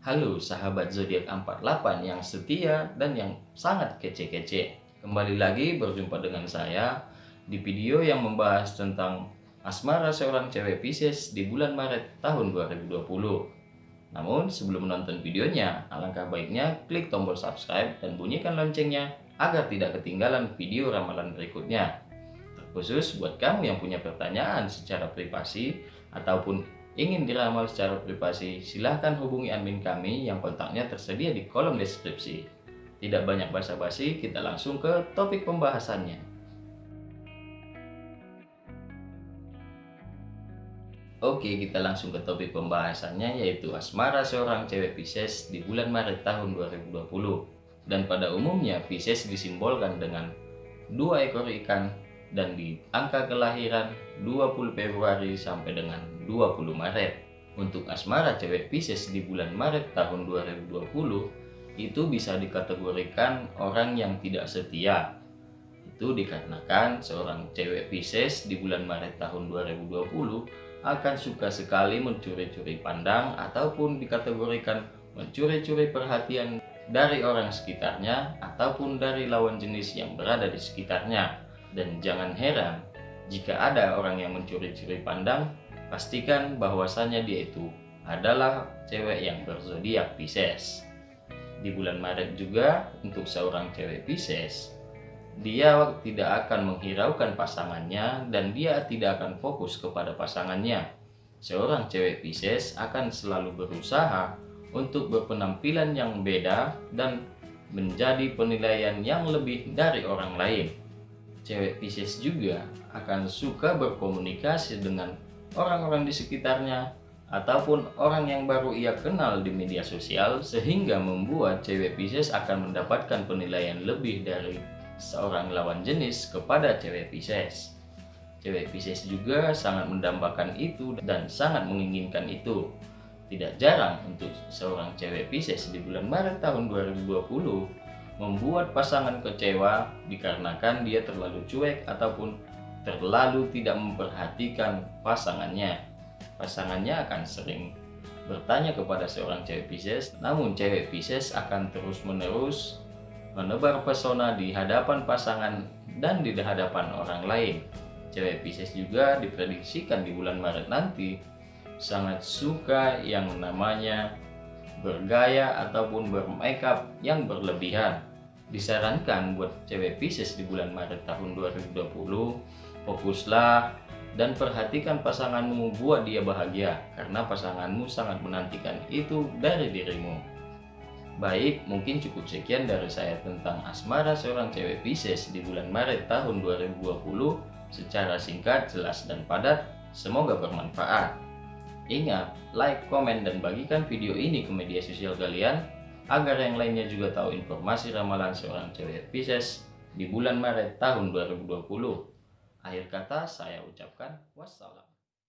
Halo sahabat zodiak 48 yang setia dan yang sangat kece-kece. Kembali lagi berjumpa dengan saya di video yang membahas tentang asmara seorang cewek Pisces di bulan Maret tahun 2020. Namun sebelum menonton videonya, alangkah baiknya klik tombol subscribe dan bunyikan loncengnya agar tidak ketinggalan video ramalan berikutnya. Terkhusus buat kamu yang punya pertanyaan secara privasi ataupun ingin diramal secara privasi, silahkan hubungi admin kami yang kontaknya tersedia di kolom deskripsi. Tidak banyak basa-basi, kita langsung ke topik pembahasannya. Oke, kita langsung ke topik pembahasannya yaitu asmara seorang cewek Pisces di bulan Maret tahun 2020. Dan pada umumnya Pisces disimbolkan dengan dua ekor ikan dan di angka kelahiran 20 Februari sampai dengan 20 Maret. Untuk asmara cewek Pisces di bulan Maret tahun 2020 itu bisa dikategorikan orang yang tidak setia. Itu dikarenakan seorang cewek Pisces di bulan Maret tahun 2020 akan suka sekali mencuri-curi pandang ataupun dikategorikan mencuri-curi perhatian dari orang sekitarnya ataupun dari lawan jenis yang berada di sekitarnya dan jangan heran jika ada orang yang mencuri-curi pandang, pastikan bahwasannya dia itu adalah cewek yang berzodiak Pisces. Di bulan Maret juga untuk seorang cewek Pisces, dia tidak akan menghiraukan pasangannya dan dia tidak akan fokus kepada pasangannya. Seorang cewek Pisces akan selalu berusaha untuk berpenampilan yang beda dan menjadi penilaian yang lebih dari orang lain cewek Pisces juga akan suka berkomunikasi dengan orang-orang di sekitarnya ataupun orang yang baru ia kenal di media sosial sehingga membuat cewek Pisces akan mendapatkan penilaian lebih dari seorang lawan jenis kepada cewek Pisces. Cewek Pisces juga sangat mendambakan itu dan sangat menginginkan itu. Tidak jarang untuk seorang cewek Pisces di bulan Maret tahun 2020 membuat pasangan kecewa dikarenakan dia terlalu cuek ataupun terlalu tidak memperhatikan pasangannya. Pasangannya akan sering bertanya kepada seorang cewek Pisces, namun cewek Pisces akan terus-menerus menebar pesona di hadapan pasangan dan di hadapan orang lain. Cewek Pisces juga diprediksikan di bulan Maret nanti sangat suka yang namanya bergaya ataupun bermakeup yang berlebihan. Disarankan buat cewek Pisces di bulan Maret tahun 2020 fokuslah dan perhatikan pasanganmu buat dia bahagia karena pasanganmu sangat menantikan itu dari dirimu. Baik mungkin cukup sekian dari saya tentang asmara seorang cewek Pisces di bulan Maret tahun 2020 secara singkat, jelas, dan padat semoga bermanfaat ingat, like, komen, dan bagikan video ini ke media sosial kalian agar yang lainnya juga tahu informasi ramalan seorang cewek Pisces di bulan Maret tahun 2020. Akhir kata saya ucapkan wassalam.